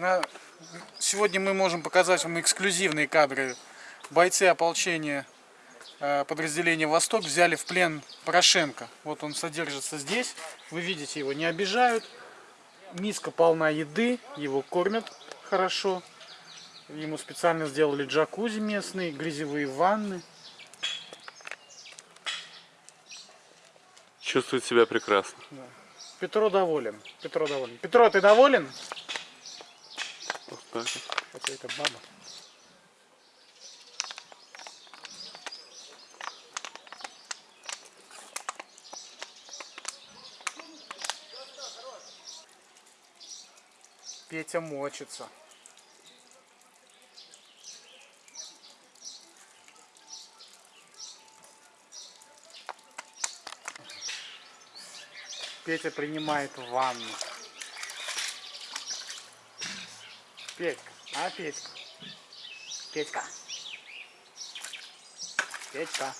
На- Сегодня мы можем показать вам эксклюзивные кадры. Бойцы ополчения э, подразделения «Восток» взяли в плен Порошенко. Вот он содержится здесь. Вы видите, его не обижают. Миска полна еды, его кормят хорошо. Ему специально сделали джакузи местные, грязевые ванны. Чувствует себя прекрасно. Петро доволен. Петро доволен. Петро, ты доволен? Так вот. Какая-то баба. Петя мочится. Петя принимает ванну. Петька, а Петька? Петька. Петька.